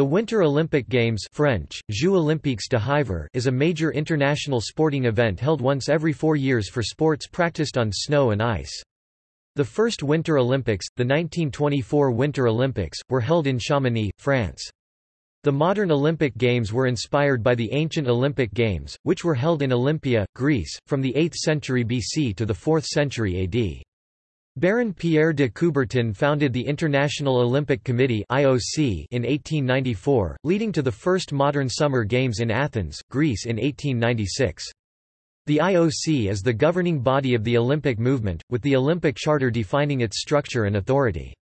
The Winter Olympic Games French, Jeux Olympiques de Hiver is a major international sporting event held once every four years for sports practiced on snow and ice. The first Winter Olympics, the 1924 Winter Olympics, were held in Chamonix, France. The modern Olympic Games were inspired by the ancient Olympic Games, which were held in Olympia, Greece, from the 8th century BC to the 4th century AD. Baron Pierre de Coubertin founded the International Olympic Committee (IOC) in 1894, leading to the first modern Summer Games in Athens, Greece in 1896. The IOC is the governing body of the Olympic movement, with the Olympic Charter defining its structure and authority.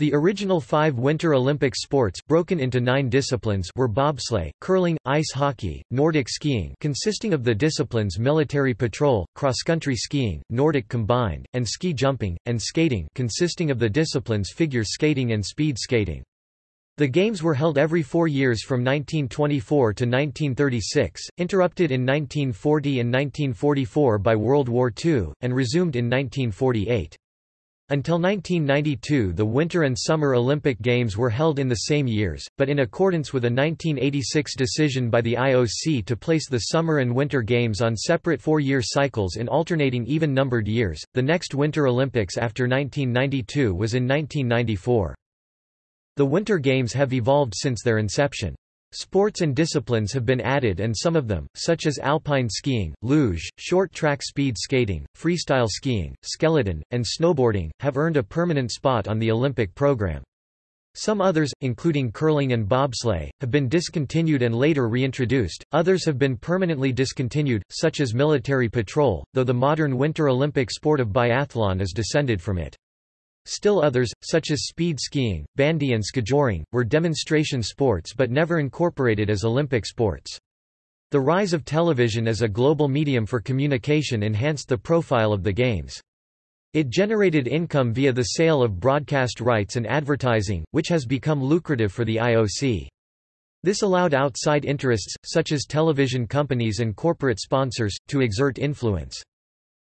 The original five Winter Olympic sports broken into nine disciplines were bobsleigh, curling, ice hockey, Nordic skiing consisting of the disciplines military patrol, cross-country skiing, Nordic combined, and ski jumping, and skating consisting of the disciplines figure skating and speed skating. The Games were held every four years from 1924 to 1936, interrupted in 1940 and 1944 by World War II, and resumed in 1948. Until 1992 the Winter and Summer Olympic Games were held in the same years, but in accordance with a 1986 decision by the IOC to place the Summer and Winter Games on separate four-year cycles in alternating even-numbered years, the next Winter Olympics after 1992 was in 1994. The Winter Games have evolved since their inception. Sports and disciplines have been added and some of them, such as alpine skiing, luge, short-track speed skating, freestyle skiing, skeleton, and snowboarding, have earned a permanent spot on the Olympic program. Some others, including curling and bobsleigh, have been discontinued and later reintroduced, others have been permanently discontinued, such as military patrol, though the modern Winter Olympic sport of biathlon is descended from it. Still others, such as speed skiing, bandy and skijoring, were demonstration sports but never incorporated as Olympic sports. The rise of television as a global medium for communication enhanced the profile of the Games. It generated income via the sale of broadcast rights and advertising, which has become lucrative for the IOC. This allowed outside interests, such as television companies and corporate sponsors, to exert influence.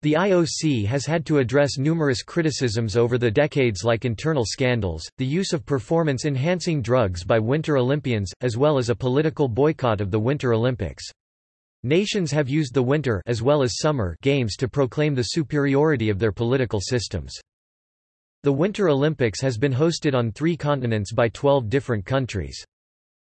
The IOC has had to address numerous criticisms over the decades like internal scandals, the use of performance-enhancing drugs by Winter Olympians, as well as a political boycott of the Winter Olympics. Nations have used the Winter as well as Summer Games to proclaim the superiority of their political systems. The Winter Olympics has been hosted on three continents by 12 different countries.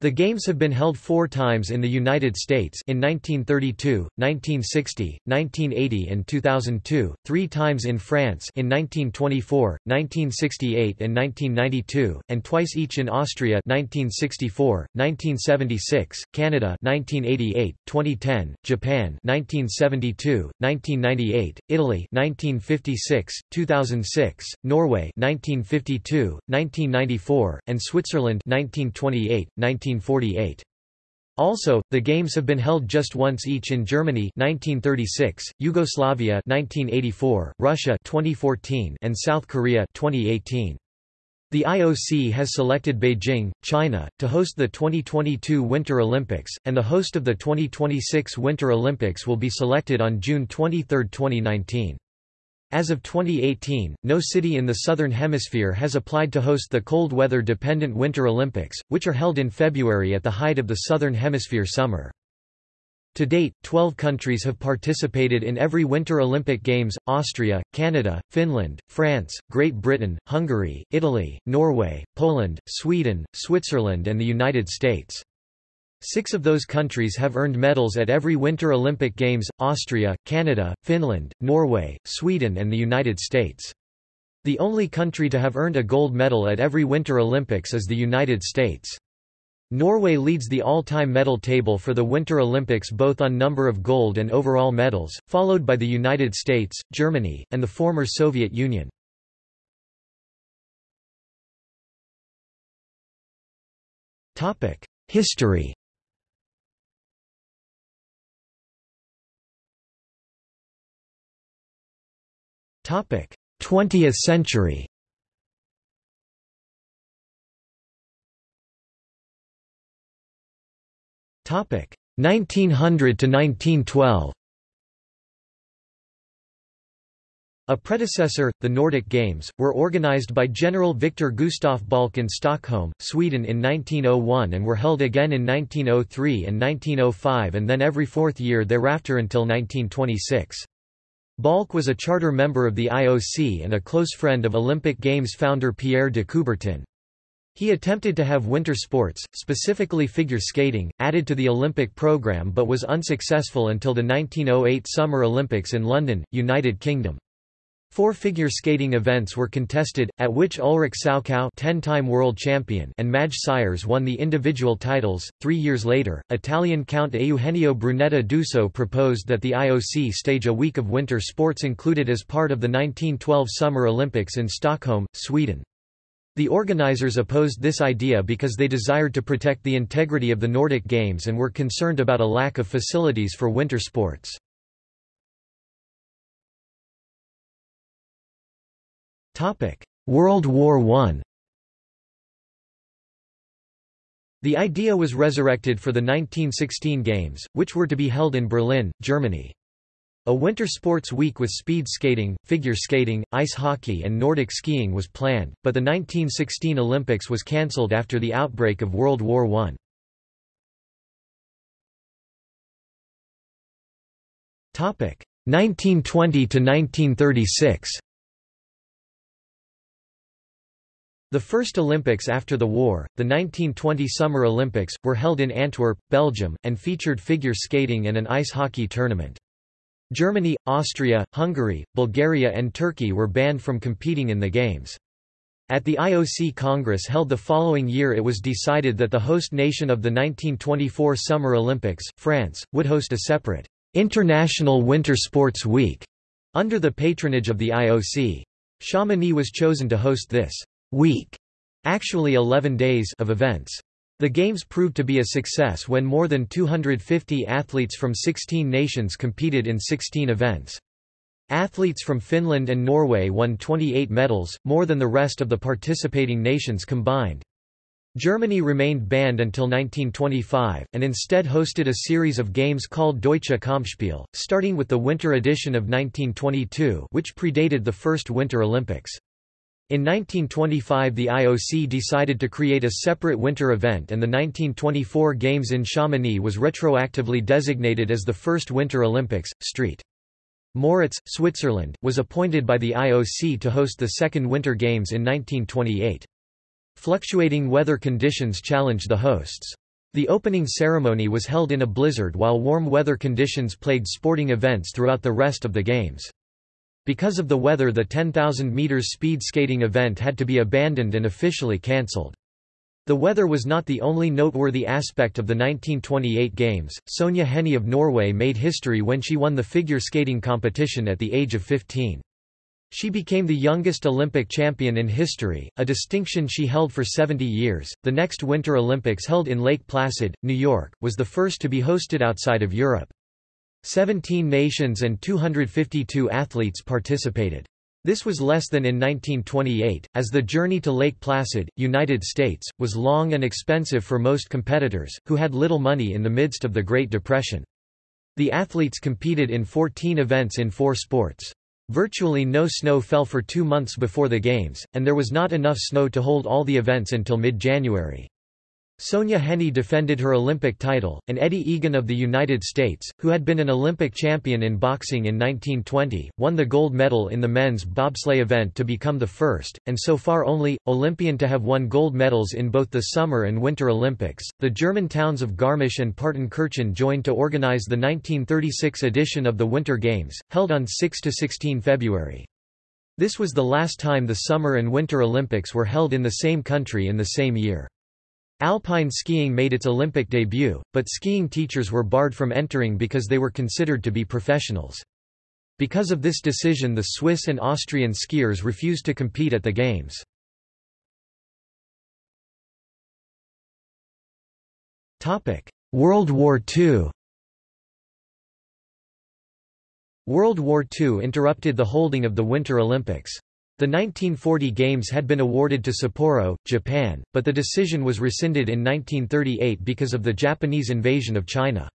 The Games have been held four times in the United States in 1932, 1960, 1980 and 2002, three times in France in 1924, 1968 and 1992, and twice each in Austria 1964, 1976, Canada 1988, 2010, Japan 1972, 1998, Italy 1956, 2006, Norway 1952, 1994, and Switzerland 1928, 19 1948. Also, the games have been held just once each in Germany 1936, Yugoslavia 1984, Russia 2014, and South Korea 2018. The IOC has selected Beijing, China, to host the 2022 Winter Olympics, and the host of the 2026 Winter Olympics will be selected on June 23, 2019. As of 2018, no city in the Southern Hemisphere has applied to host the cold weather-dependent Winter Olympics, which are held in February at the height of the Southern Hemisphere summer. To date, 12 countries have participated in every Winter Olympic Games, Austria, Canada, Finland, France, Great Britain, Hungary, Italy, Norway, Poland, Sweden, Switzerland and the United States. Six of those countries have earned medals at every Winter Olympic Games, Austria, Canada, Finland, Norway, Sweden and the United States. The only country to have earned a gold medal at every Winter Olympics is the United States. Norway leads the all-time medal table for the Winter Olympics both on number of gold and overall medals, followed by the United States, Germany, and the former Soviet Union. History 20th century. Topic. 1900 to 1912 A predecessor, the Nordic Games, were organized by General Victor Gustaf Balck in Stockholm, Sweden in 1901 and were held again in 1903 and 1905 and then every fourth year thereafter until 1926. Balck was a charter member of the IOC and a close friend of Olympic Games founder Pierre de Coubertin. He attempted to have winter sports, specifically figure skating, added to the Olympic program but was unsuccessful until the 1908 Summer Olympics in London, United Kingdom. Four figure skating events were contested, at which Ulrich Salchow 10-time world champion and Madge Syers won the individual titles. Three years later, Italian Count Eugenio Brunetta d'Usseaux proposed that the IOC stage a week of winter sports included as part of the 1912 Summer Olympics in Stockholm, Sweden. The organizers opposed this idea because they desired to protect the integrity of the Nordic Games and were concerned about a lack of facilities for winter sports. World War I The idea was resurrected for the 1916 Games, which were to be held in Berlin, Germany. A winter sports week with speed skating, figure skating, ice hockey and Nordic skiing was planned, but the 1916 Olympics was cancelled after the outbreak of World War I. 1920 to 1936 The first Olympics after the war, the 1920 Summer Olympics, were held in Antwerp, Belgium, and featured figure skating and an ice hockey tournament. Germany, Austria, Hungary, Bulgaria and Turkey were banned from competing in the Games. At the IOC Congress held the following year it was decided that the host nation of the 1924 Summer Olympics, France, would host a separate, "'International Winter Sports Week' under the patronage of the IOC. Chamonix was chosen to host this week, actually 11 days of events. The Games proved to be a success when more than 250 athletes from 16 nations competed in 16 events. Athletes from Finland and Norway won 28 medals, more than the rest of the participating nations combined. Germany remained banned until 1925, and instead hosted a series of games called Deutsche Kampfspiel, starting with the winter edition of 1922 which predated the first Winter Olympics. In 1925 the IOC decided to create a separate winter event and the 1924 Games in Chamonix was retroactively designated as the first Winter Olympics. St. Moritz, Switzerland, was appointed by the IOC to host the second Winter Games in 1928. Fluctuating weather conditions challenged the hosts. The opening ceremony was held in a blizzard while warm weather conditions plagued sporting events throughout the rest of the Games. Because of the weather the 10,000 meters speed skating event had to be abandoned and officially cancelled. The weather was not the only noteworthy aspect of the 1928 Games. Sonja Henie of Norway made history when she won the figure skating competition at the age of 15. She became the youngest Olympic champion in history, a distinction she held for 70 years. The next Winter Olympics held in Lake Placid, New York, was the first to be hosted outside of Europe. Seventeen nations and 252 athletes participated. This was less than in 1928, as the journey to Lake Placid, United States, was long and expensive for most competitors, who had little money in the midst of the Great Depression. The athletes competed in 14 events in four sports. Virtually no snow fell for two months before the Games, and there was not enough snow to hold all the events until mid-January. Sonja Henie defended her Olympic title, and Eddie Egan of the United States, who had been an Olympic champion in boxing in 1920, won the gold medal in the men's bobsleigh event to become the first, and so far only, Olympian to have won gold medals in both the Summer and Winter Olympics. The German towns of Garmisch and Partenkirchen joined to organize the 1936 edition of the Winter Games, held on 6 to 16 February. This was the last time the Summer and Winter Olympics were held in the same country in the same year. Alpine skiing made its Olympic debut, but skiing teachers were barred from entering because they were considered to be professionals. Because of this decision the Swiss and Austrian skiers refused to compete at the Games. World War II World War II interrupted the holding of the Winter Olympics. The 1940 Games had been awarded to Sapporo, Japan, but the decision was rescinded in 1938 because of the Japanese invasion of China.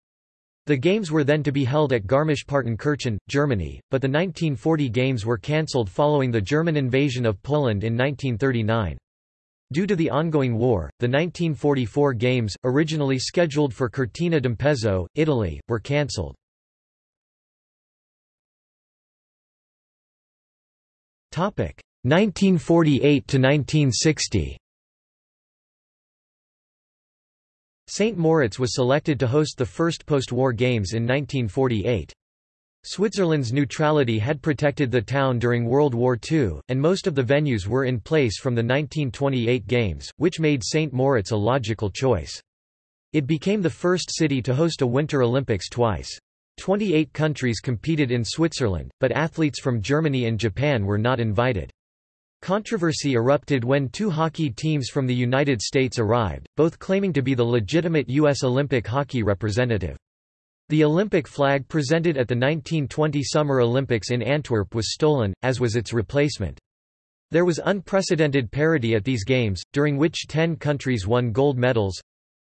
The games were then to be held at Garmisch-Partenkirchen, Germany, but the 1940 games were cancelled following the German invasion of Poland in 1939. Due to the ongoing war, the 1944 games, originally scheduled for Cortina d'Ampezzo, Italy, were cancelled. 1948 to 1960. St. Moritz was selected to host the first post-war games in 1948. Switzerland's neutrality had protected the town during World War II, and most of the venues were in place from the 1928 games, which made St. Moritz a logical choice. It became the first city to host a Winter Olympics twice. 28 countries competed in Switzerland, but athletes from Germany and Japan were not invited. Controversy erupted when two hockey teams from the United States arrived, both claiming to be the legitimate U.S. Olympic hockey representative. The Olympic flag presented at the 1920 Summer Olympics in Antwerp was stolen, as was its replacement. There was unprecedented parity at these games, during which ten countries won gold medals,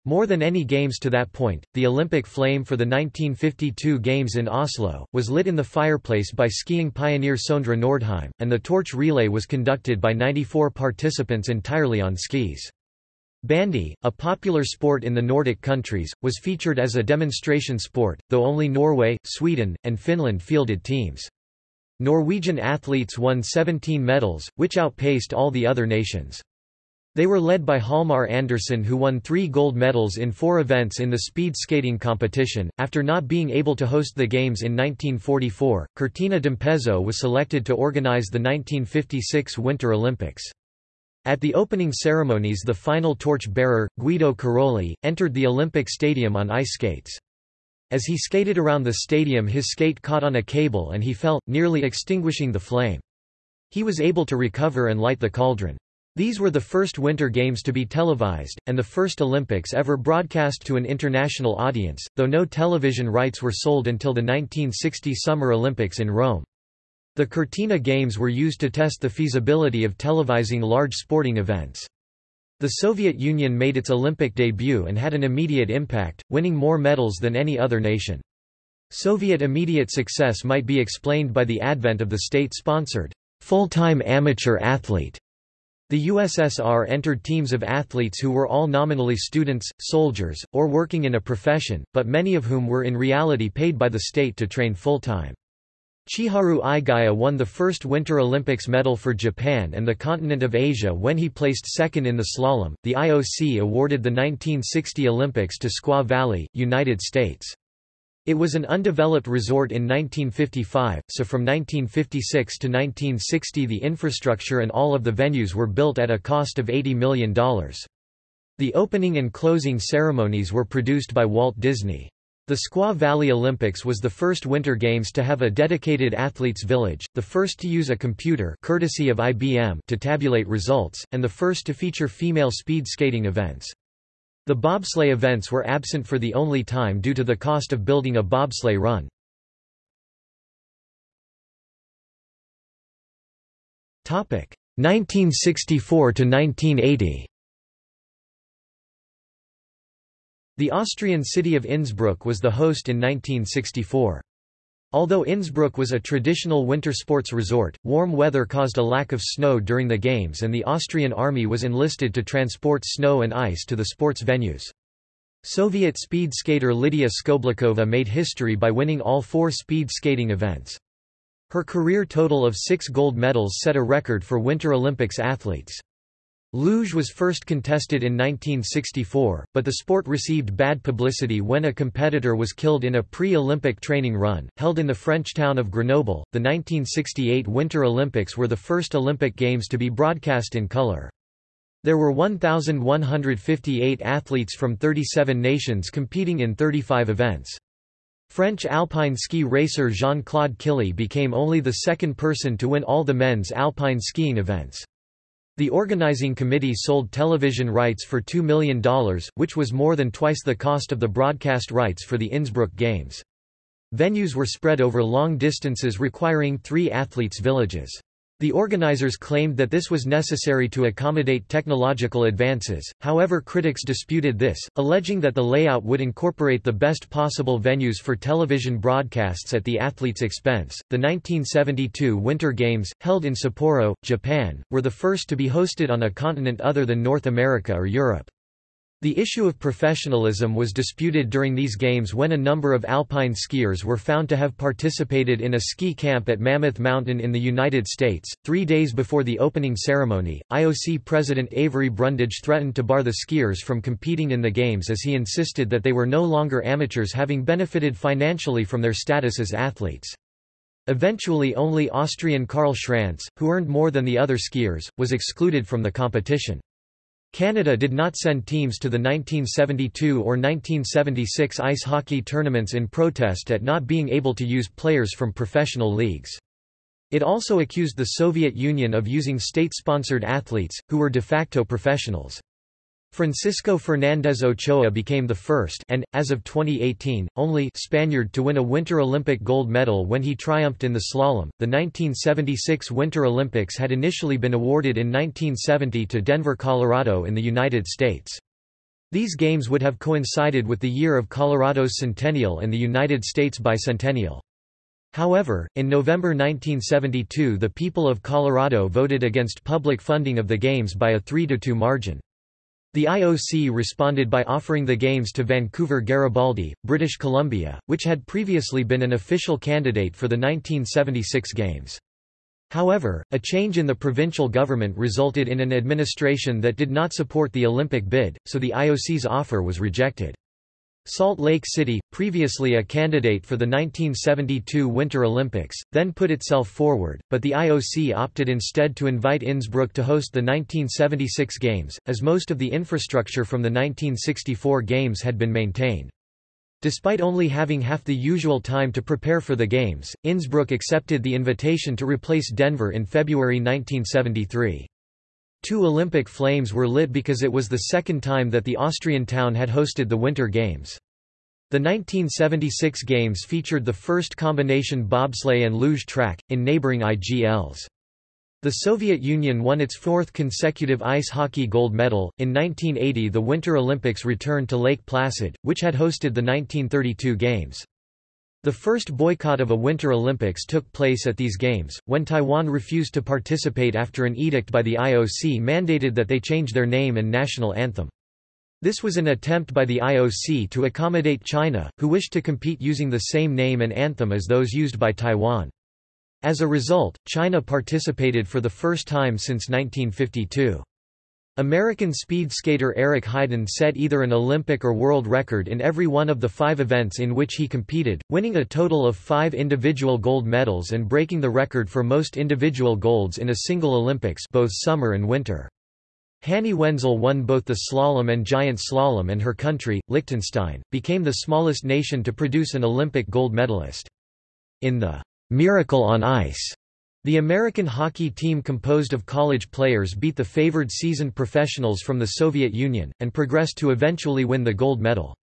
more than any games to that point, the Olympic flame for the 1952 Games in Oslo, was lit in the fireplace by skiing pioneer Sondre Norheim, and the torch relay was conducted by 94 participants entirely on skis. Bandy, a popular sport in the Nordic countries, was featured as a demonstration sport, though only Norway, Sweden, and Finland fielded teams. Norwegian athletes won 17 medals, which outpaced all the other nations. They were led by Hjalmar Andersen who won three gold medals in four events in the speed skating competition. After not being able to host the Games in 1944, Cortina d'Ampezzo was selected to organize the 1956 Winter Olympics. At the opening ceremonies the final torch-bearer, Guido Caroli, entered the Olympic Stadium on ice skates. As he skated around the stadium his skate caught on a cable and he fell, nearly extinguishing the flame. He was able to recover and light the cauldron. These were the first Winter Games to be televised, and the first Olympics ever broadcast to an international audience, though no television rights were sold until the 1960 Summer Olympics in Rome. The Cortina Games were used to test the feasibility of televising large sporting events. The Soviet Union made its Olympic debut and had an immediate impact, winning more medals than any other nation. Soviet immediate success might be explained by the advent of the state-sponsored, full-time amateur athlete the USSR entered teams of athletes who were all nominally students, soldiers, or working in a profession, but many of whom were in reality paid by the state to train full-time. Chiharu Igaya won the first Winter Olympics medal for Japan and the continent of Asia when he placed second in the slalom. The IOC awarded the 1960 Olympics to Squaw Valley, United States. It was an undeveloped resort in 1955, so from 1956 to 1960 the infrastructure and all of the venues were built at a cost of $80 million. The opening and closing ceremonies were produced by Walt Disney. The Squaw Valley Olympics was the first Winter Games to have a dedicated athletes village, the first to use a computer courtesy of IBM to tabulate results, and the first to feature female speed skating events. The bobsleigh events were absent for the only time due to the cost of building a bobsleigh run. Topic 1964 to 1980. The Austrian city of Innsbruck was the host in 1964. Although Innsbruck was a traditional winter sports resort, warm weather caused a lack of snow during the games and the Austrian army was enlisted to transport snow and ice to the sports venues. Soviet speed skater Lydia Skoblikova made history by winning all four speed skating events. Her career total of six gold medals set a record for Winter Olympics athletes. Luge was first contested in 1964, but the sport received bad publicity when a competitor was killed in a pre-Olympic training run, held in the French town of Grenoble. The 1968 Winter Olympics were the first Olympic Games to be broadcast in color. There were 1,158 athletes from 37 nations competing in 35 events. French alpine ski racer Jean-Claude Killy became only the second person to win all the men's alpine skiing events. The organizing committee sold television rights for $2 million, which was more than twice the cost of the broadcast rights for the Innsbruck Games. Venues were spread over long distances requiring three athletes' villages. The organizers claimed that this was necessary to accommodate technological advances, however critics disputed this, alleging that the layout would incorporate the best possible venues for television broadcasts at the athletes' expense. The 1972 Winter Games, held in Sapporo, Japan, were the first to be hosted on a continent other than North America or Europe. The issue of professionalism was disputed during these games when a number of alpine skiers were found to have participated in a ski camp at Mammoth Mountain in the United States. Three days before the opening ceremony, IOC President Avery Brundage threatened to bar the skiers from competing in the games as he insisted that they were no longer amateurs having benefited financially from their status as athletes. Eventually only Austrian Karl Schranz, who earned more than the other skiers, was excluded from the competition. Canada did not send teams to the 1972 or 1976 ice hockey tournaments in protest at not being able to use players from professional leagues. It also accused the Soviet Union of using state-sponsored athletes, who were de facto professionals. Francisco Fernández Ochoa became the first and, as of 2018, only Spaniard to win a Winter Olympic gold medal when he triumphed in the slalom. The 1976 Winter Olympics had initially been awarded in 1970 to Denver, Colorado in the United States. These games would have coincided with the year of Colorado's centennial and the United States bicentennial. However, in November 1972 the people of Colorado voted against public funding of the Games by a 3–2 margin. The IOC responded by offering the Games to Vancouver Garibaldi, British Columbia, which had previously been an official candidate for the 1976 Games. However, a change in the provincial government resulted in an administration that did not support the Olympic bid, so the IOC's offer was rejected. Salt Lake City, previously a candidate for the 1972 Winter Olympics, then put itself forward, but the IOC opted instead to invite Innsbruck to host the 1976 Games, as most of the infrastructure from the 1964 Games had been maintained. Despite only having half the usual time to prepare for the Games, Innsbruck accepted the invitation to replace Denver in February 1973. Two Olympic flames were lit because it was the second time that the Austrian town had hosted the Winter Games. The 1976 Games featured the first combination bobsleigh and luge track, in neighboring Igls. The Soviet Union won its fourth consecutive ice hockey gold medal. In 1980, the Winter Olympics returned to Lake Placid, which had hosted the 1932 Games. The first boycott of a Winter Olympics took place at these Games, when Taiwan refused to participate after an edict by the IOC mandated that they change their name and national anthem. This was an attempt by the IOC to accommodate China, who wished to compete using the same name and anthem as those used by Taiwan. As a result, China participated for the first time since 1952. American speed skater Eric Heiden set either an Olympic or world record in every one of the five events in which he competed, winning a total of five individual gold medals and breaking the record for most individual golds in a single Olympics both summer and winter. Hanny Wenzel won both the slalom and giant slalom and her country, Liechtenstein, became the smallest nation to produce an Olympic gold medalist. In the Miracle on Ice the American hockey team composed of college players beat the favored seasoned professionals from the Soviet Union, and progressed to eventually win the gold medal.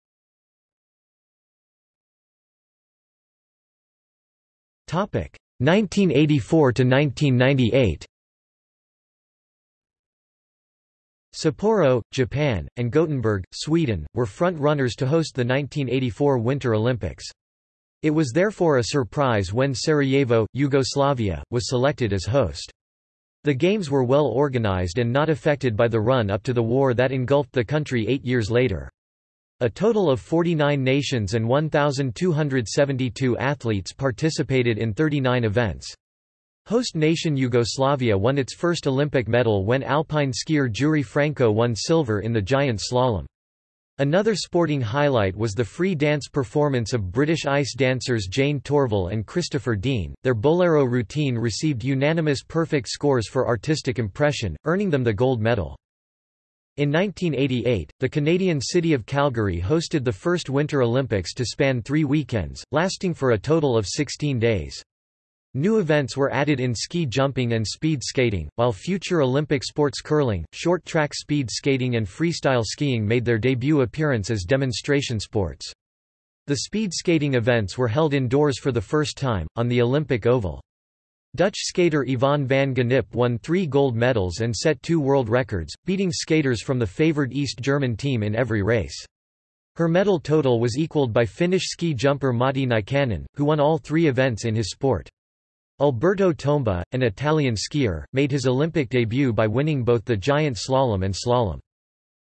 Topic 1984 to 1998. Sapporo, Japan, and Gothenburg, Sweden, were front-runners to host the 1984 Winter Olympics. It was therefore a surprise when Sarajevo, Yugoslavia, was selected as host. The games were well organized and not affected by the run-up to the war that engulfed the country eight years later. A total of 49 nations and 1,272 athletes participated in 39 events. Host nation Yugoslavia won its first Olympic medal when alpine skier Jure Franko won silver in the giant slalom. Another sporting highlight was the free dance performance of British ice dancers Jayne Torvill and Christopher Dean. Their bolero routine received unanimous perfect scores for artistic impression, earning them the gold medal. In 1988, the Canadian city of Calgary hosted the first Winter Olympics to span three weekends, lasting for a total of 16 days. New events were added in ski jumping and speed skating, while future Olympic sports curling, short track speed skating and freestyle skiing made their debut appearance as demonstration sports. The speed skating events were held indoors for the first time, on the Olympic Oval. Dutch skater Yvonne van Gennip won three gold medals and set two world records, beating skaters from the favoured East German team in every race. Her medal total was equalled by Finnish ski jumper Matti Nykänen, who won all three events in his sport. Alberto Tomba, an Italian skier, made his Olympic debut by winning both the giant slalom and slalom.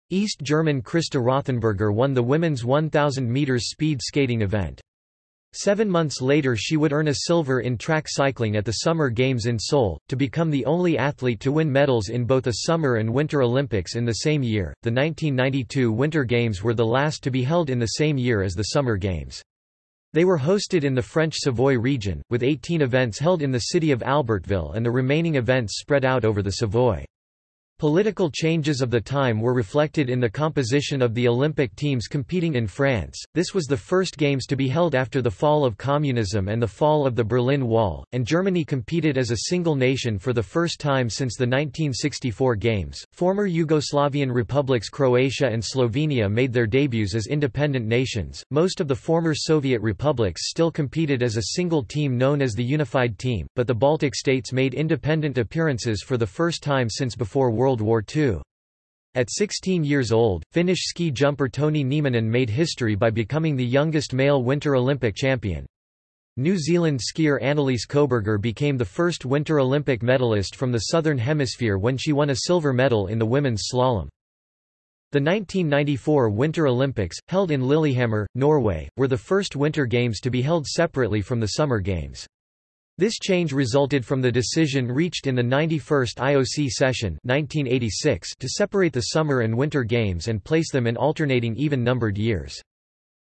East German Christa Rothenburger won the women's 1,000 metres speed skating event. Seven months later she would earn a silver in track cycling at the Summer Games in Seoul, to become the only athlete to win medals in both a Summer and Winter Olympics in the same year. The 1992 Winter Games were the last to be held in the same year as the Summer Games. They were hosted in the French Savoy region, with 18 events held in the city of Albertville and the remaining events spread out over the Savoy. Political changes of the time were reflected in the composition of the Olympic teams competing in France. This was the first games to be held after the fall of communism and the fall of the Berlin Wall, and Germany competed as a single nation for the first time since the 1964 games. Former Yugoslavian republics Croatia and Slovenia made their debuts as independent nations. Most of the former Soviet republics still competed as a single team known as the Unified Team, but the Baltic states made independent appearances for the first time since before World World War II. At 16 years old, Finnish ski jumper Toni Nieminen made history by becoming the youngest male Winter Olympic champion. New Zealand skier Annelise Coberger became the first Winter Olympic medalist from the Southern Hemisphere when she won a silver medal in the women's slalom. The 1994 Winter Olympics, held in Lillehammer, Norway, were the first Winter Games to be held separately from the Summer Games. This change resulted from the decision reached in the 91st IOC session 1986 to separate the Summer and Winter Games and place them in alternating even-numbered years.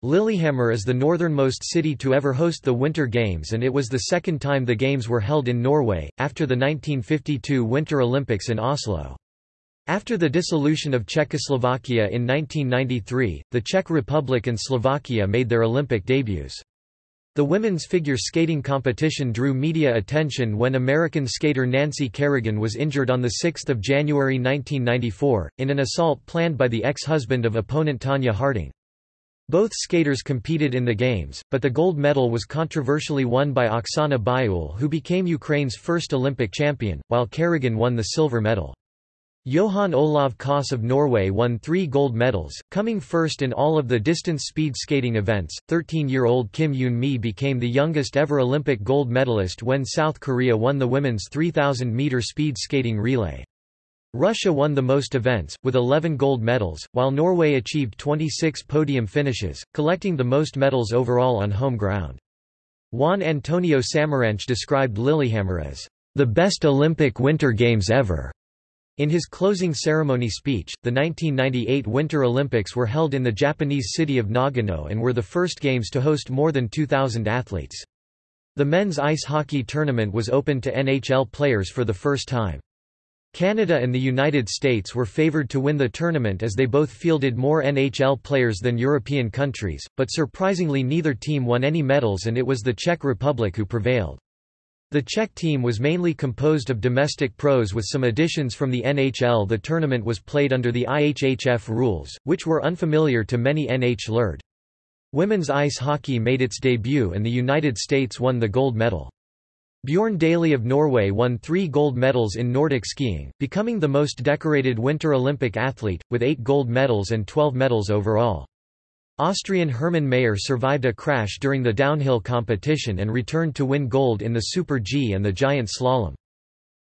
Lillehammer is the northernmost city to ever host the Winter Games and it was the second time the Games were held in Norway, after the 1952 Winter Olympics in Oslo. After the dissolution of Czechoslovakia in 1993, the Czech Republic and Slovakia made their Olympic debuts. The women's figure skating competition drew media attention when American skater Nancy Kerrigan was injured on 6 January 1994, in an assault planned by the ex-husband of opponent Tonya Harding. Both skaters competed in the Games, but the gold medal was controversially won by Oksana Baiul who became Ukraine's first Olympic champion, while Kerrigan won the silver medal. Johan Olav Koss of Norway won three gold medals, coming first in all of the distance speed skating events. 13-year-old Kim Yoon-mi became the youngest ever Olympic gold medalist when South Korea won the women's 3,000-meter speed skating relay. Russia won the most events, with 11 gold medals, while Norway achieved 26 podium finishes, collecting the most medals overall on home ground. Juan Antonio Samaranch described Lillehammer as the best Olympic Winter Games ever. In his closing ceremony speech, the 1998 Winter Olympics were held in the Japanese city of Nagano and were the first games to host more than 2,000 athletes. The men's ice hockey tournament was open to NHL players for the first time. Canada and the United States were favoured to win the tournament as they both fielded more NHL players than European countries, but surprisingly neither team won any medals and it was the Czech Republic who prevailed. The Czech team was mainly composed of domestic pros with some additions from the NHL. The tournament was played under the IIHF rules, which were unfamiliar to many NH Women's ice hockey made its debut and the United States won the gold medal. Bjørn Dæhlie of Norway won three gold medals in Nordic skiing, becoming the most decorated Winter Olympic athlete, with eight gold medals and 12 medals overall. Austrian Hermann Maier survived a crash during the downhill competition and returned to win gold in the Super G and the giant slalom.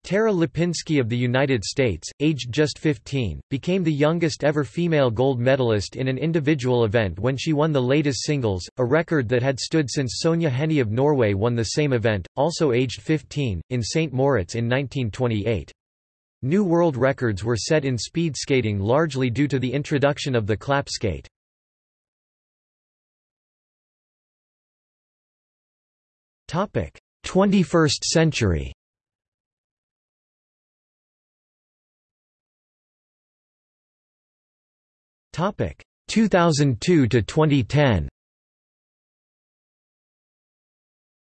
Tara Lipinski of the United States, aged just 15, became the youngest ever female gold medalist in an individual event when she won the ladies' singles, a record that had stood since Sonja Henie of Norway won the same event, also aged 15, in St. Moritz in 1928. New world records were set in speed skating largely due to the introduction of the clap skate. 21st century. Topic: 2002 to 2010.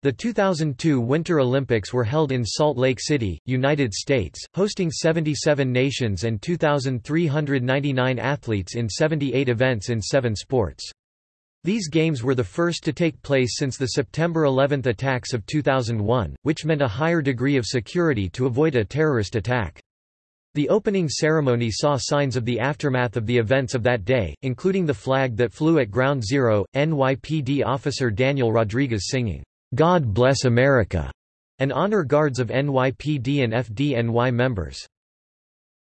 The 2002 Winter Olympics were held in Salt Lake City, United States, hosting 77 nations and 2,399 athletes in 78 events in seven sports. These games were the first to take place since the September 11 attacks of 2001, which meant a higher degree of security to avoid a terrorist attack. The opening ceremony saw signs of the aftermath of the events of that day, including the flag that flew at Ground Zero, NYPD officer Daniel Rodriguez singing, "'God Bless America' and honor guards of NYPD and FDNY members.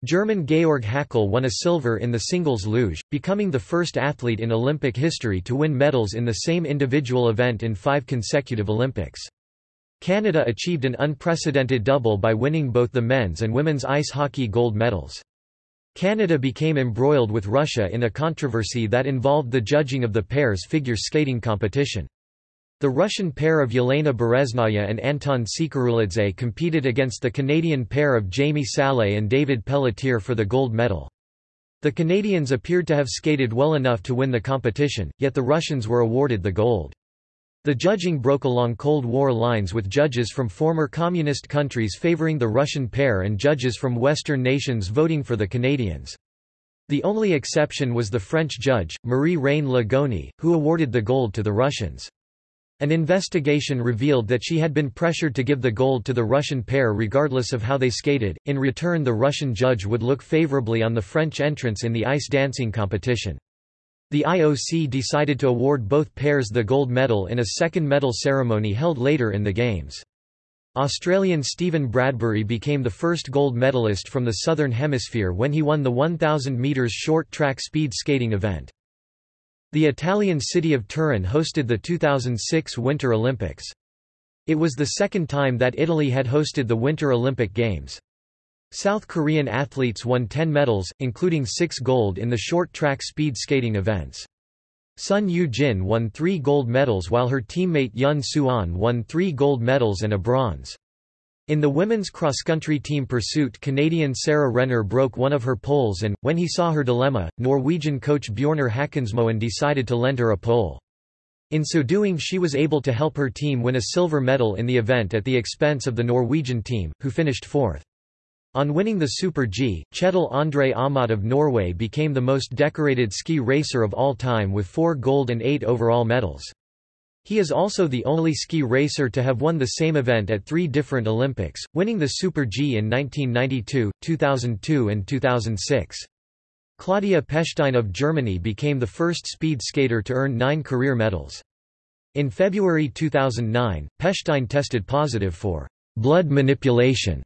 German Georg Hackl won a silver in the singles luge, becoming the first athlete in Olympic history to win medals in the same individual event in five consecutive Olympics. Canada achieved an unprecedented double by winning both the men's and women's ice hockey gold medals. Canada became embroiled with Russia in a controversy that involved the judging of the pair's figure skating competition. The Russian pair of Yelena Bereznaya and Anton Sikharulidze competed against the Canadian pair of Jamie Salé and David Pelletier for the gold medal. The Canadians appeared to have skated well enough to win the competition, yet the Russians were awarded the gold. The judging broke along Cold War lines with judges from former communist countries favoring the Russian pair and judges from Western nations voting for the Canadians. The only exception was the French judge, Marie-Reine Le Gougne, who awarded the gold to the Russians. An investigation revealed that she had been pressured to give the gold to the Russian pair regardless of how they skated. In return, the Russian judge would look favorably on the French entrants in the ice dancing competition. The IOC decided to award both pairs the gold medal in a second medal ceremony held later in the Games. Australian Stephen Bradbury became the first gold medalist from the Southern Hemisphere when he won the 1,000 metres short track speed skating event. The Italian city of Turin hosted the 2006 Winter Olympics. It was the second time that Italy had hosted the Winter Olympic Games. South Korean athletes won 10 medals, including 6 gold in the short track speed skating events. Sun Yu-jin won 3 gold medals while her teammate Yun Suan won 3 gold medals and a bronze. In the women's cross-country team pursuit Canadian Sara Renner broke one of her poles and, when he saw her dilemma, Norwegian coach Bjornar Håkensmoen decided to lend her a pole. In so doing she was able to help her team win a silver medal in the event at the expense of the Norwegian team, who finished fourth. On winning the Super G, Kjetil André Aamodt of Norway became the most decorated ski racer of all time with four gold and eight overall medals. He is also the only ski racer to have won the same event at three different Olympics, winning the Super G in 1992, 2002 and 2006. Claudia Pechstein of Germany became the first speed skater to earn nine career medals. In February 2009, Pechstein tested positive for blood manipulation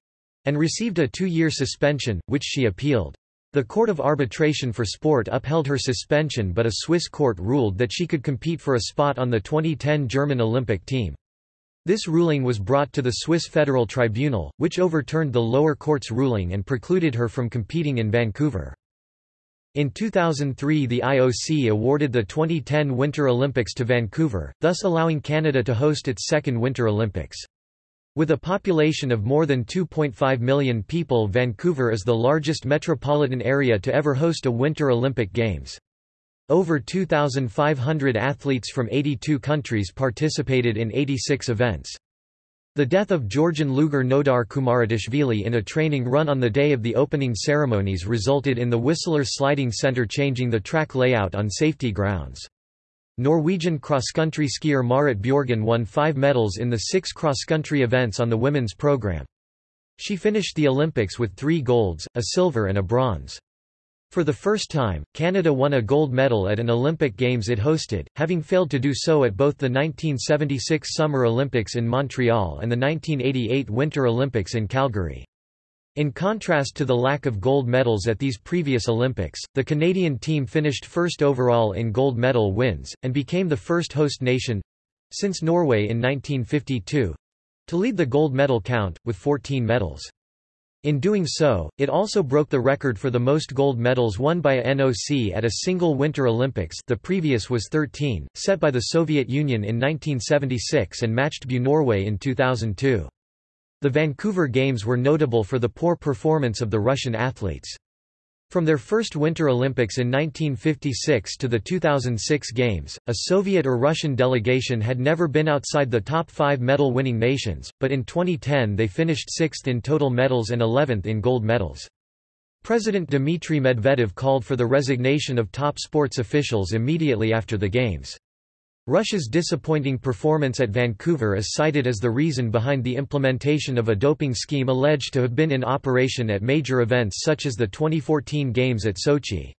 and received a two-year suspension, which she appealed. The Court of Arbitration for Sport upheld her suspension but a Swiss court ruled that she could compete for a spot on the 2010 German Olympic team. This ruling was brought to the Swiss Federal Tribunal, which overturned the lower court's ruling and precluded her from competing in Vancouver. In 2003 the IOC awarded the 2010 Winter Olympics to Vancouver, thus allowing Canada to host its second Winter Olympics. With a population of more than 2.5 million people Vancouver is the largest metropolitan area to ever host a Winter Olympic Games. Over 2,500 athletes from 82 countries participated in 86 events. The death of Georgian luger Nodar Kumaritashvili in a training run on the day of the opening ceremonies resulted in the Whistler Sliding Center changing the track layout on safety grounds. Norwegian cross-country skier Marit Bjorgen won five medals in the six cross-country events on the women's program. She finished the Olympics with three golds, a silver and a bronze. For the first time, Canada won a gold medal at an Olympic Games it hosted, having failed to do so at both the 1976 Summer Olympics in Montreal and the 1988 Winter Olympics in Calgary. In contrast to the lack of gold medals at these previous Olympics, the Canadian team finished first overall in gold medal wins, and became the first host nation—since Norway in 1952—to lead the gold medal count, with 14 medals. In doing so, it also broke the record for the most gold medals won by a NOC at a single Winter Olympics the previous was 13, set by the Soviet Union in 1976 and matched by Norway in 2002. The Vancouver Games were notable for the poor performance of the Russian athletes. From their first Winter Olympics in 1956 to the 2006 Games, a Soviet or Russian delegation had never been outside the top five medal-winning nations, but in 2010 they finished sixth in total medals and 11th in gold medals. President Dmitry Medvedev called for the resignation of top sports officials immediately after the Games. Russia's disappointing performance at Vancouver is cited as the reason behind the implementation of a doping scheme alleged to have been in operation at major events such as the 2014 Games at Sochi.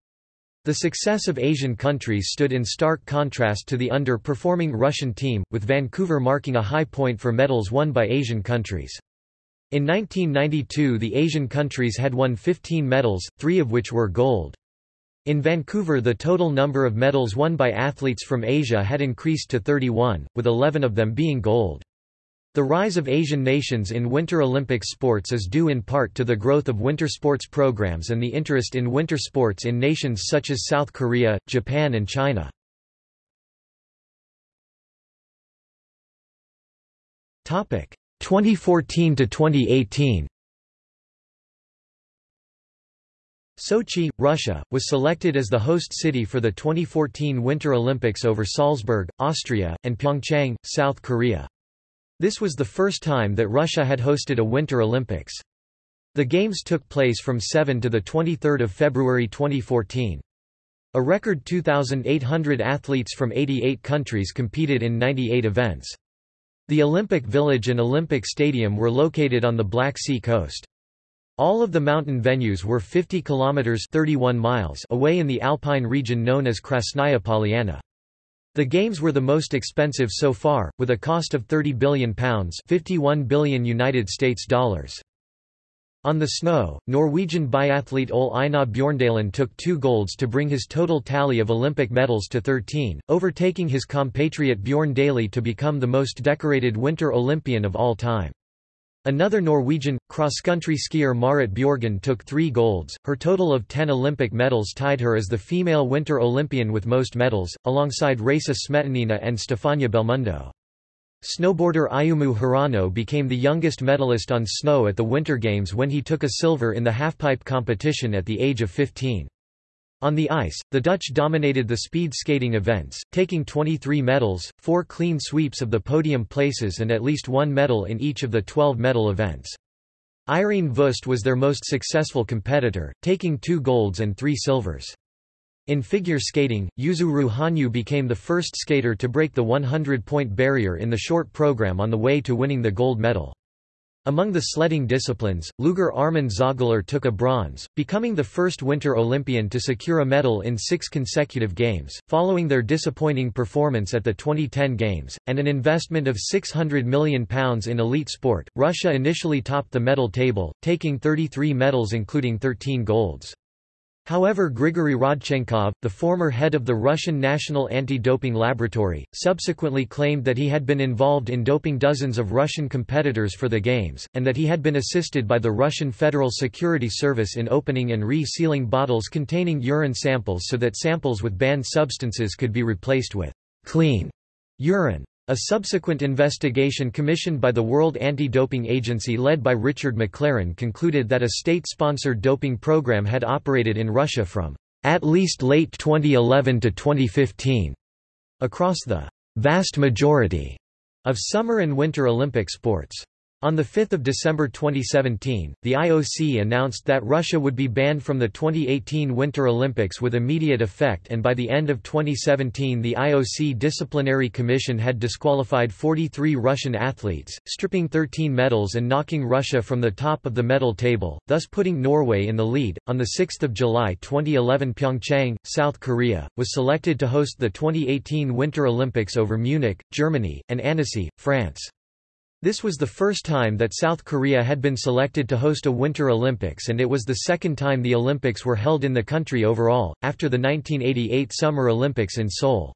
The success of Asian countries stood in stark contrast to the underperforming Russian team, with Vancouver marking a high point for medals won by Asian countries. In 1992 the Asian countries had won 15 medals, three of which were gold. In Vancouver the total number of medals won by athletes from Asia had increased to 31, with 11 of them being gold. The rise of Asian nations in Winter Olympic sports is due in part to the growth of winter sports programs and the interest in winter sports in nations such as South Korea, Japan and China. Topic 2014 to 2018. Sochi, Russia, was selected as the host city for the 2014 Winter Olympics over Salzburg, Austria, and Pyeongchang, South Korea. This was the first time that Russia had hosted a Winter Olympics. The Games took place from 7 to 23 February 2014. A record 2,800 athletes from 88 countries competed in 98 events. The Olympic Village and Olympic Stadium were located on the Black Sea coast. All of the mountain venues were 50 kilometers 31 miles away in the alpine region known as Krasnaya Polyana. The games were the most expensive so far, with a cost of 30 billion pounds, 51 billion United States dollars. On the snow, Norwegian biathlete Ole Einar Bjorndalen took two golds to bring his total tally of Olympic medals to 13, overtaking his compatriot Bjørn Dæhlie to become the most decorated Winter Olympian of all time. Another Norwegian, cross-country skier Marit Bjorgen took three golds, her total of ten Olympic medals tied her as the female Winter Olympian with most medals, alongside Rasa Smetanina and Stefania Belmondo. Snowboarder Ayumu Hirano became the youngest medalist on snow at the Winter Games when he took a silver in the halfpipe competition at the age of 15. On the ice, the Dutch dominated the speed skating events, taking 23 medals, four clean sweeps of the podium places and at least one medal in each of the 12 medal events. Ireen Wüst was their most successful competitor, taking two golds and three silvers. In figure skating, Yuzuru Hanyu became the first skater to break the 100-point barrier in the short program on the way to winning the gold medal. Among the sledding disciplines, Luger Armin Zöggeler took a bronze, becoming the first Winter Olympian to secure a medal in six consecutive games, following their disappointing performance at the 2010 Games, and an investment of £600 million in elite sport. Russia initially topped the medal table, taking 33 medals including 13 golds. However Grigory Rodchenkov, the former head of the Russian National Anti-Doping Laboratory, subsequently claimed that he had been involved in doping dozens of Russian competitors for the Games, and that he had been assisted by the Russian Federal Security Service in opening and re-sealing bottles containing urine samples so that samples with banned substances could be replaced with clean urine. A subsequent investigation commissioned by the World Anti-Doping Agency led by Richard McLaren concluded that a state-sponsored doping program had operated in Russia from at least late 2011 to 2015 across the vast majority of summer and winter Olympic sports. On 5 December 2017, the IOC announced that Russia would be banned from the 2018 Winter Olympics with immediate effect and by the end of 2017 the IOC Disciplinary Commission had disqualified 43 Russian athletes, stripping 13 medals and knocking Russia from the top of the medal table, thus putting Norway in the lead. On 6 July 2011 Pyeongchang, South Korea, was selected to host the 2018 Winter Olympics over Munich, Germany, and Annecy, France. This was the first time that South Korea had been selected to host a Winter Olympics and it was the second time the Olympics were held in the country overall, after the 1988 Summer Olympics in Seoul.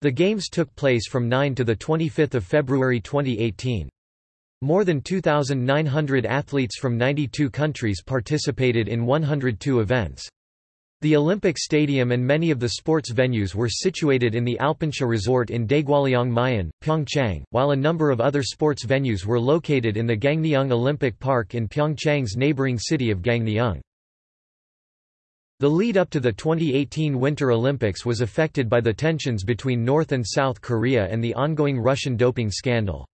The Games took place from 9 to 25 February 2018. More than 2,900 athletes from 92 countries participated in 102 events. The Olympic Stadium and many of the sports venues were situated in the Alpensia Resort in Daegwallyeong-myeon, Pyeongchang, while a number of other sports venues were located in the Gangneung Olympic Park in Pyeongchang's neighboring city of Gangneung. The lead up to the 2018 Winter Olympics was affected by the tensions between North and South Korea and the ongoing Russian doping scandal.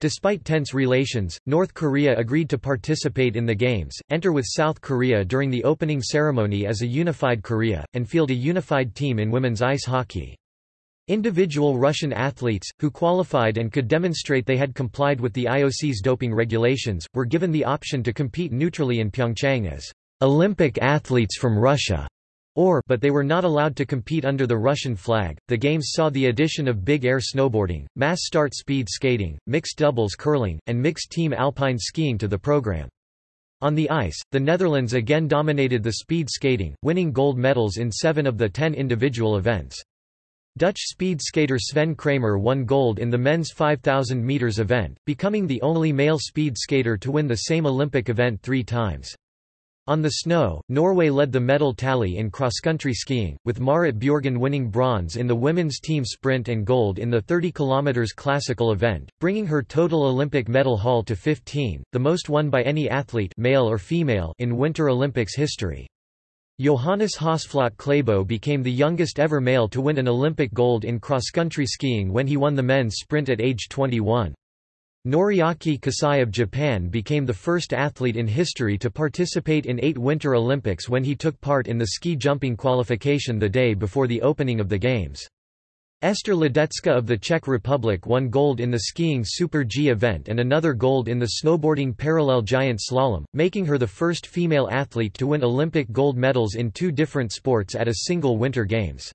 Despite tense relations, North Korea agreed to participate in the Games, enter with South Korea during the opening ceremony as a unified Korea, and field a unified team in women's ice hockey. Individual Russian athletes, who qualified and could demonstrate they had complied with the IOC's doping regulations, were given the option to compete neutrally in Pyeongchang as Olympic athletes from Russia or but they were not allowed to compete under the Russian flag. The games saw the addition of big air snowboarding, mass start speed skating, mixed doubles curling, and mixed team alpine skiing to the program. On the ice, the Netherlands again dominated the speed skating, winning gold medals in seven of the ten individual events. Dutch speed skater Sven Kramer won gold in the men's 5,000 metres event, becoming the only male speed skater to win the same Olympic event three times. On the snow, Norway led the medal tally in cross-country skiing, with Marit Bjørgen winning bronze in the women's team sprint and gold in the 30 km classical event, bringing her total Olympic medal haul to 15, the most won by any athlete male or female in Winter Olympics history. Johannes Høsflot Klæbo became the youngest ever male to win an Olympic gold in cross-country skiing when he won the men's sprint at age 21. Noriaki Kasai of Japan became the first athlete in history to participate in eight Winter Olympics when he took part in the ski jumping qualification the day before the opening of the Games. Ester Ledecká of the Czech Republic won gold in the skiing Super G event and another gold in the snowboarding parallel giant slalom, making her the first female athlete to win Olympic gold medals in two different sports at a single Winter Games.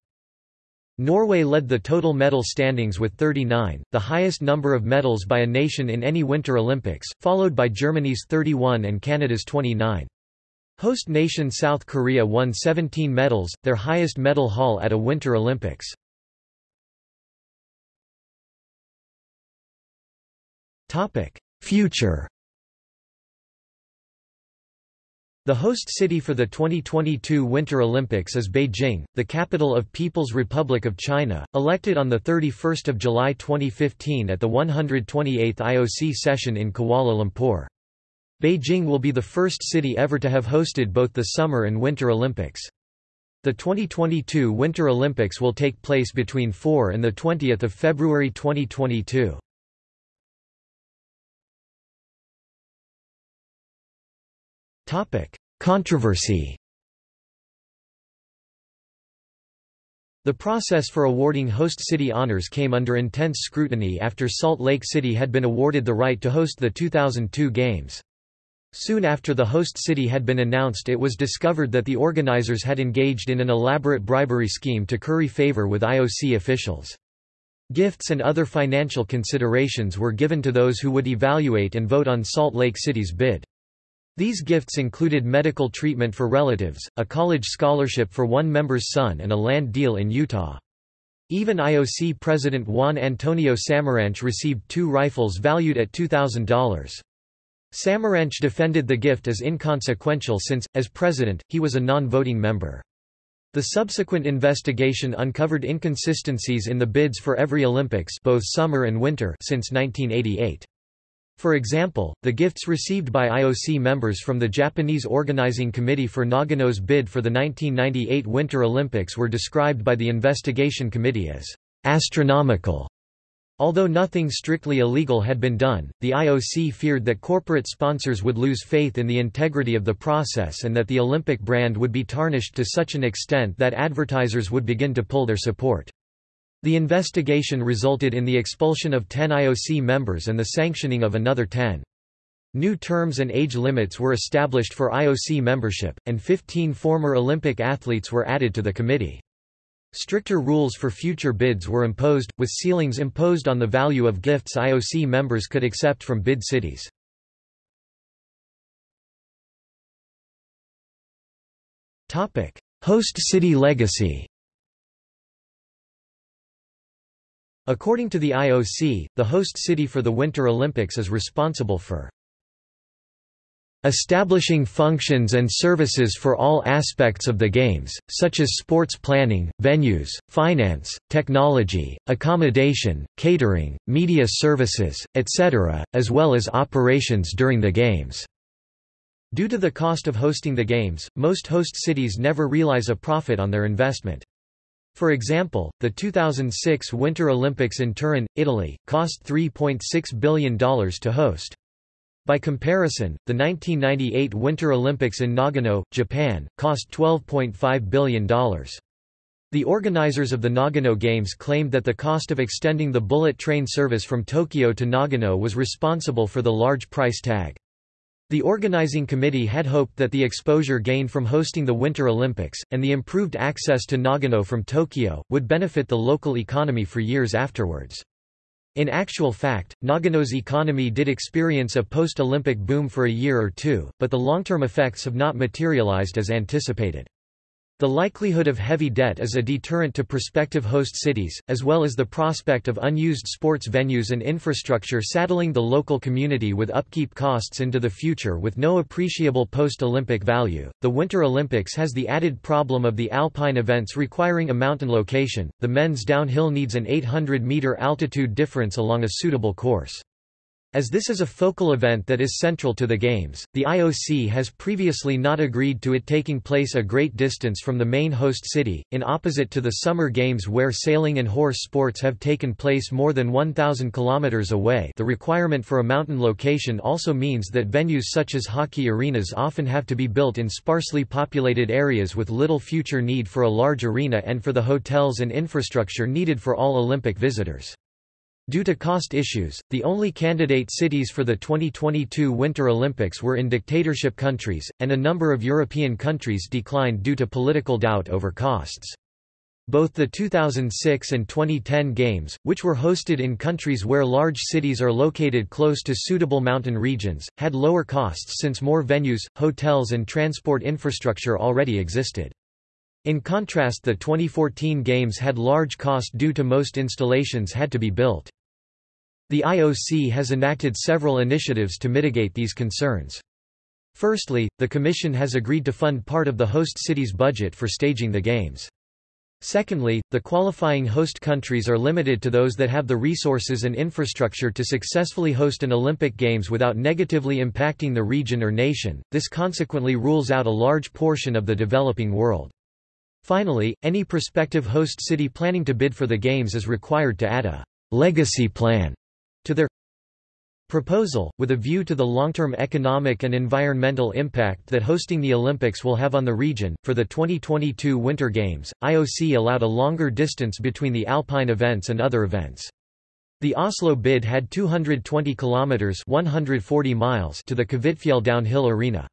Norway led the total medal standings with 39, the highest number of medals by a nation in any Winter Olympics, followed by Germany's 31 and Canada's 29. Host nation South Korea won 17 medals, their highest medal haul at a Winter Olympics. Future The host city for the 2022 Winter Olympics is Beijing, the capital of People's Republic of China, elected on 31 July 2015 at the 128th IOC session in Kuala Lumpur. Beijing will be the first city ever to have hosted both the Summer and Winter Olympics. The 2022 Winter Olympics will take place between 4 and 20 February 2022. Controversy The process for awarding host city honors came under intense scrutiny after Salt Lake City had been awarded the right to host the 2002 Games. Soon after the host city had been announced it was discovered that the organizers had engaged in an elaborate bribery scheme to curry favor with IOC officials. Gifts and other financial considerations were given to those who would evaluate and vote on Salt Lake City's bid. These gifts included medical treatment for relatives, a college scholarship for one member's son and a land deal in Utah. Even IOC President Juan Antonio Samaranch received two rifles valued at $2,000. Samaranch defended the gift as inconsequential since, as president, he was a non-voting member. The subsequent investigation uncovered inconsistencies in the bids for every Olympics both summer and winter since 1988. For example, the gifts received by IOC members from the Japanese Organizing Committee for Nagano's bid for the 1998 Winter Olympics were described by the investigation committee as astronomical. Although nothing strictly illegal had been done, the IOC feared that corporate sponsors would lose faith in the integrity of the process and that the Olympic brand would be tarnished to such an extent that advertisers would begin to pull their support. The investigation resulted in the expulsion of 10 IOC members and the sanctioning of another 10. New terms and age limits were established for IOC membership, and 15 former Olympic athletes were added to the committee. Stricter rules for future bids were imposed, with ceilings imposed on the value of gifts IOC members could accept from bid cities. Host city legacy According to the IOC, the host city for the Winter Olympics is responsible for establishing functions and services for all aspects of the Games, such as sports planning, venues, finance, technology, accommodation, catering, media services, etc., as well as operations during the Games. Due to the cost of hosting the Games, most host cities never realize a profit on their investment. For example, the 2006 Winter Olympics in Turin, Italy, cost $3.6 billion to host. By comparison, the 1998 Winter Olympics in Nagano, Japan, cost $12.5 billion. The organizers of the Nagano Games claimed that the cost of extending the bullet train service from Tokyo to Nagano was responsible for the large price tag. The organizing committee had hoped that the exposure gained from hosting the Winter Olympics, and the improved access to Nagano from Tokyo, would benefit the local economy for years afterwards. In actual fact, Nagano's economy did experience a post-Olympic boom for a year or two, but the long-term effects have not materialized as anticipated. The likelihood of heavy debt is a deterrent to prospective host cities, as well as the prospect of unused sports venues and infrastructure saddling the local community with upkeep costs into the future with no appreciable post-Olympic value. The Winter Olympics has the added problem of the alpine events requiring a mountain location. The men's downhill needs an 800 meter altitude difference along a suitable course. As this is a focal event that is central to the Games, the IOC has previously not agreed to it taking place a great distance from the main host city, in opposite to the Summer Games where sailing and horse sports have taken place more than 1,000 km away the requirement for a mountain location also means that venues such as hockey arenas often have to be built in sparsely populated areas with little future need for a large arena and for the hotels and infrastructure needed for all Olympic visitors. Due to cost issues, the only candidate cities for the 2022 Winter Olympics were in dictatorship countries, and a number of European countries declined due to political doubt over costs. Both the 2006 and 2010 Games, which were hosted in countries where large cities are located close to suitable mountain regions, had lower costs since more venues, hotels and transport infrastructure already existed. In contrast the 2014 Games had large cost due to most installations had to be built. The IOC has enacted several initiatives to mitigate these concerns. Firstly, the Commission has agreed to fund part of the host city's budget for staging the Games. Secondly, the qualifying host countries are limited to those that have the resources and infrastructure to successfully host an Olympic Games without negatively impacting the region or nation, this consequently rules out a large portion of the developing world. Finally, any prospective host city planning to bid for the Games is required to add a «legacy plan» to their proposal, with a view to the long-term economic and environmental impact that hosting the Olympics will have on the region. For the 2022 Winter Games, IOC allowed a longer distance between the alpine events and other events. The Oslo bid had 220 kilometers (140 miles) to the Kvitfjell downhill arena.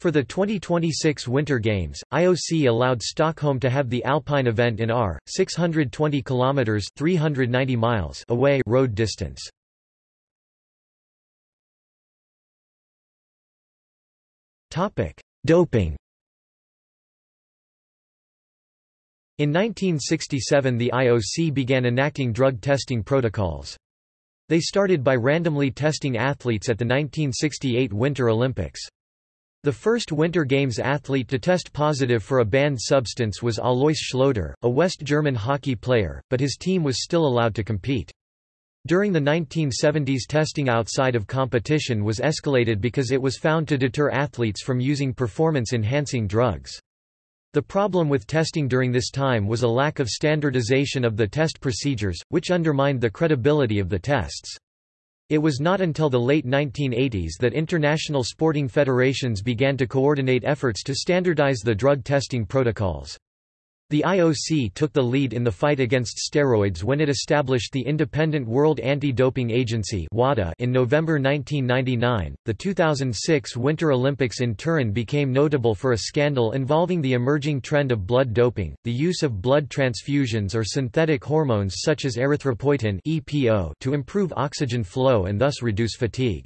For the 2026 Winter Games, IOC allowed Stockholm to have the Alpine event in Åre, 620 km 390 miles away road distance. Topic: Doping. In 1967 the IOC began enacting drug testing protocols. They started by randomly testing athletes at the 1968 Winter Olympics. The first Winter Games athlete to test positive for a banned substance was Alois Schloder, a West German hockey player, but his team was still allowed to compete. During the 1970s testing outside of competition was escalated because it was found to deter athletes from using performance-enhancing drugs. The problem with testing during this time was a lack of standardization of the test procedures, which undermined the credibility of the tests. It was not until the late 1980s that international sporting federations began to coordinate efforts to standardize the drug testing protocols. The IOC took the lead in the fight against steroids when it established the Independent World Anti-Doping Agency (WADA) in November 1999. The 2006 Winter Olympics in Turin became notable for a scandal involving the emerging trend of blood doping, the use of blood transfusions or synthetic hormones such as erythropoietin (EPO) to improve oxygen flow and thus reduce fatigue.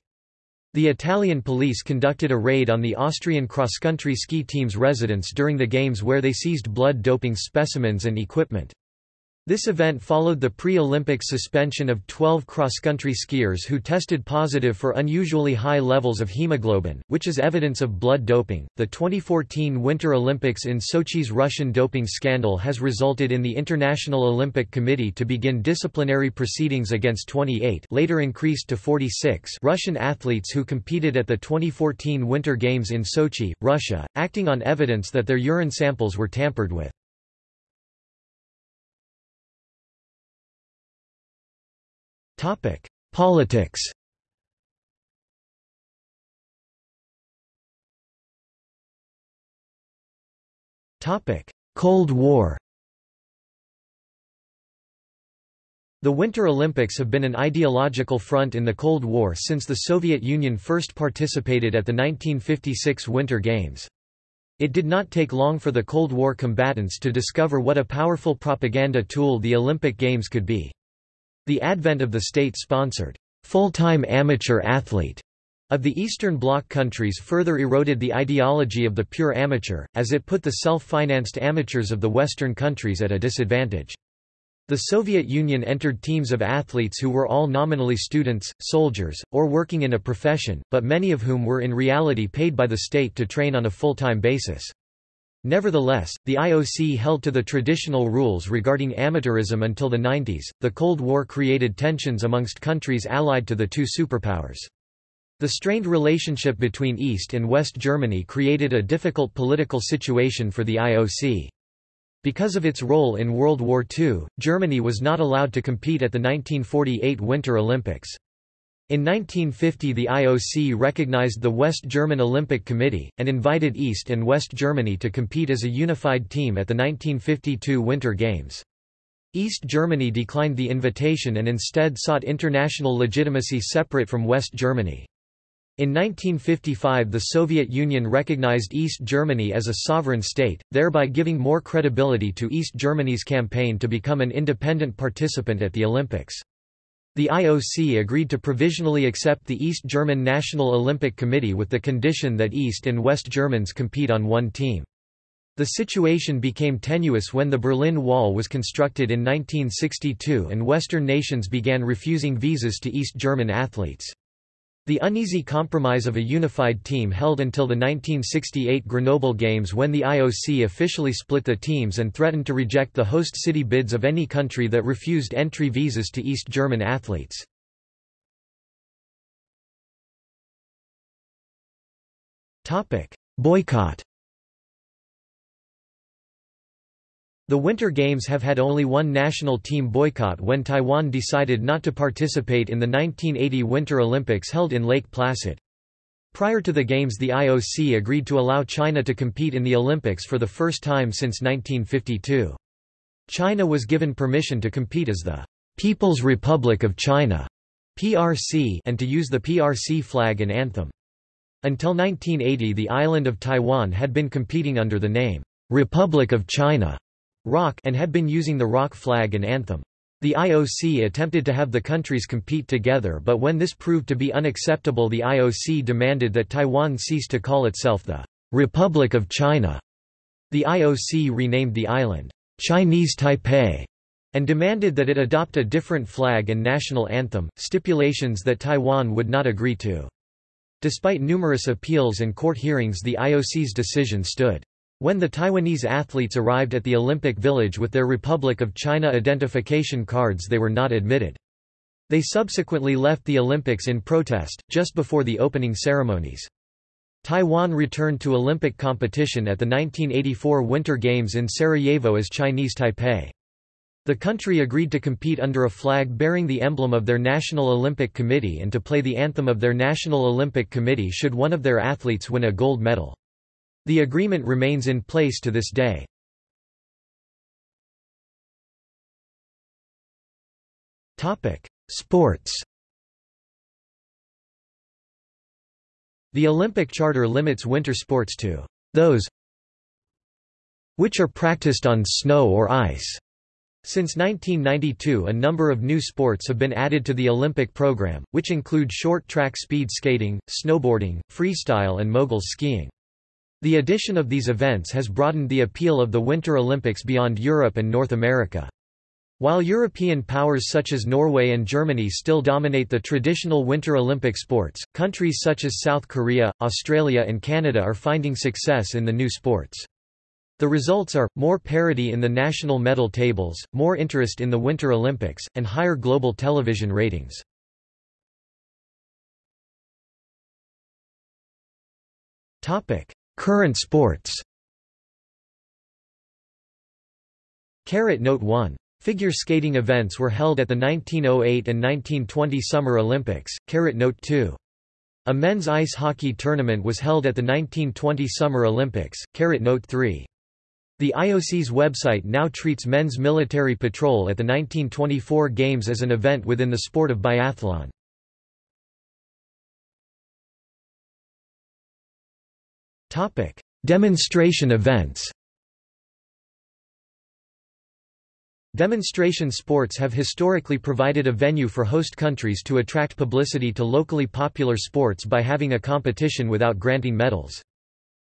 The Italian police conducted a raid on the Austrian cross-country ski team's residence during the Games where they seized blood doping specimens and equipment. This event followed the pre-Olympic suspension of 12 cross-country skiers who tested positive for unusually high levels of hemoglobin, which is evidence of blood doping. The 2014 Winter Olympics in Sochi's Russian doping scandal has resulted in the International Olympic Committee to begin disciplinary proceedings against 28, later increased to 46, Russian athletes who competed at the 2014 Winter Games in Sochi, Russia, acting on evidence that their urine samples were tampered with. Topic: Politics. Topic: Cold War. The Winter Olympics have been an ideological front in the Cold War since the Soviet Union first participated at the 1956 Winter Games. It did not take long for the Cold War combatants to discover what a powerful propaganda tool the Olympic Games could be. The advent of the state-sponsored, full-time amateur athlete of the Eastern Bloc countries further eroded the ideology of the pure amateur, as it put the self-financed amateurs of the Western countries at a disadvantage. The Soviet Union entered teams of athletes who were all nominally students, soldiers, or working in a profession, but many of whom were in reality paid by the state to train on a full-time basis. Nevertheless, the IOC held to the traditional rules regarding amateurism until the 90s. The Cold War created tensions amongst countries allied to the two superpowers. The strained relationship between East and West Germany created a difficult political situation for the IOC. Because of its role in World War II, Germany was not allowed to compete at the 1948 Winter Olympics. In 1950 the IOC recognized the West German Olympic Committee, and invited East and West Germany to compete as a unified team at the 1952 Winter Games. East Germany declined the invitation and instead sought international legitimacy separate from West Germany. In 1955 the Soviet Union recognized East Germany as a sovereign state, thereby giving more credibility to East Germany's campaign to become an independent participant at the Olympics. The IOC agreed to provisionally accept the East German National Olympic Committee with the condition that East and West Germans compete on one team. The situation became tenuous when the Berlin Wall was constructed in 1962 and Western nations began refusing visas to East German athletes. The uneasy compromise of a unified team held until the 1968 Grenoble Games when the IOC officially split the teams and threatened to reject the host city bids of any country that refused entry visas to East German athletes. Boycott The Winter Games have had only one national team boycott when Taiwan decided not to participate in the 1980 Winter Olympics held in Lake Placid. Prior to the Games the IOC agreed to allow China to compete in the Olympics for the first time since 1952. China was given permission to compete as the People's Republic of China PRC and to use the PRC flag and anthem. Until 1980 the island of Taiwan had been competing under the name Republic of China ROC and had been using the ROC flag and anthem. The IOC attempted to have the countries compete together but when this proved to be unacceptable the IOC demanded that Taiwan cease to call itself the Republic of China. The IOC renamed the island Chinese Taipei and demanded that it adopt a different flag and national anthem, stipulations that Taiwan would not agree to. Despite numerous appeals and court hearings the IOC's decision stood. When the Taiwanese athletes arrived at the Olympic Village with their Republic of China identification cards they were not admitted. They subsequently left the Olympics in protest, just before the opening ceremonies. Taiwan returned to Olympic competition at the 1984 Winter Games in Sarajevo as Chinese Taipei. The country agreed to compete under a flag bearing the emblem of their National Olympic Committee and to play the anthem of their National Olympic Committee should one of their athletes win a gold medal. The agreement remains in place to this day. Sports The Olympic Charter limits winter sports to those which are practiced on snow or ice. Since 1992 a number of new sports have been added to the Olympic program, which include short track speed skating, snowboarding, freestyle and mogul skiing. The addition of these events has broadened the appeal of the Winter Olympics beyond Europe and North America. While European powers such as Norway and Germany still dominate the traditional Winter Olympic sports, countries such as South Korea, Australia and Canada are finding success in the new sports. The results are, more parity in the national medal tables, more interest in the Winter Olympics, and higher global television ratings. Current sports Caret Note 1. Figure skating events were held at the 1908 and 1920 Summer Olympics. Caret Note 2. A men's ice hockey tournament was held at the 1920 Summer Olympics. Caret Note 3. The IOC's website now treats men's military patrol at the 1924 Games as an event within the sport of biathlon. Demonstration events Demonstration sports have historically provided a venue for host countries to attract publicity to locally popular sports by having a competition without granting medals.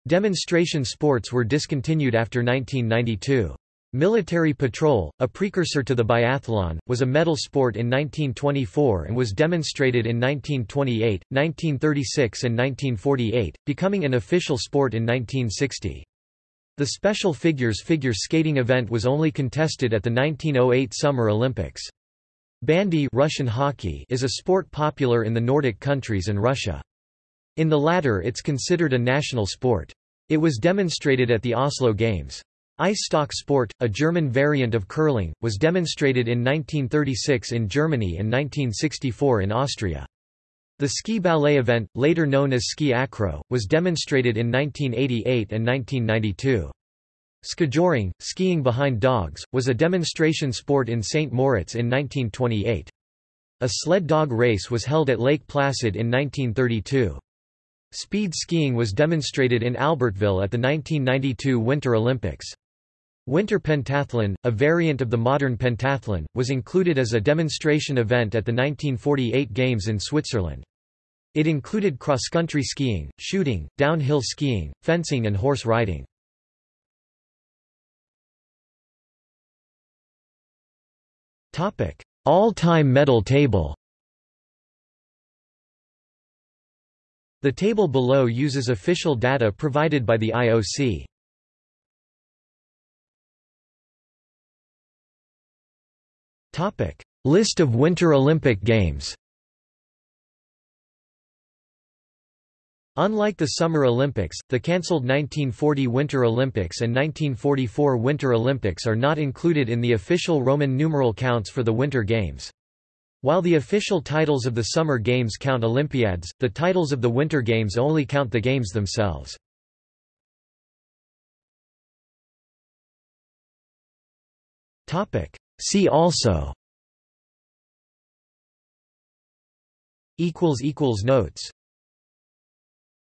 Demonstration sports were discontinued after 1992. Military patrol, a precursor to the biathlon, was a medal sport in 1924 and was demonstrated in 1928, 1936 and 1948, becoming an official sport in 1960. The special figures figure skating event was only contested at the 1908 Summer Olympics. Bandy Russian hockey is a sport popular in the Nordic countries and Russia. In the latter it's considered a national sport. It was demonstrated at the Oslo Games. Ice stock sport, a German variant of curling, was demonstrated in 1936 in Germany and 1964 in Austria. The ski ballet event, later known as ski acro, was demonstrated in 1988 and 1992. Skijoring, skiing behind dogs, was a demonstration sport in St. Moritz in 1928. A sled dog race was held at Lake Placid in 1932. Speed skiing was demonstrated in Albertville at the 1992 Winter Olympics. Winter pentathlon, a variant of the modern pentathlon, was included as a demonstration event at the 1948 Games in Switzerland. It included cross-country skiing, shooting, downhill skiing, fencing and horse riding. All-time medal table The table below uses official data provided by the IOC. List of Winter Olympic Games. Unlike the Summer Olympics, the cancelled 1940 Winter Olympics and 1944 Winter Olympics are not included in the official Roman numeral counts for the Winter Games. While the official titles of the Summer Games count Olympiads, the titles of the Winter Games only count the games themselves. See also. Notes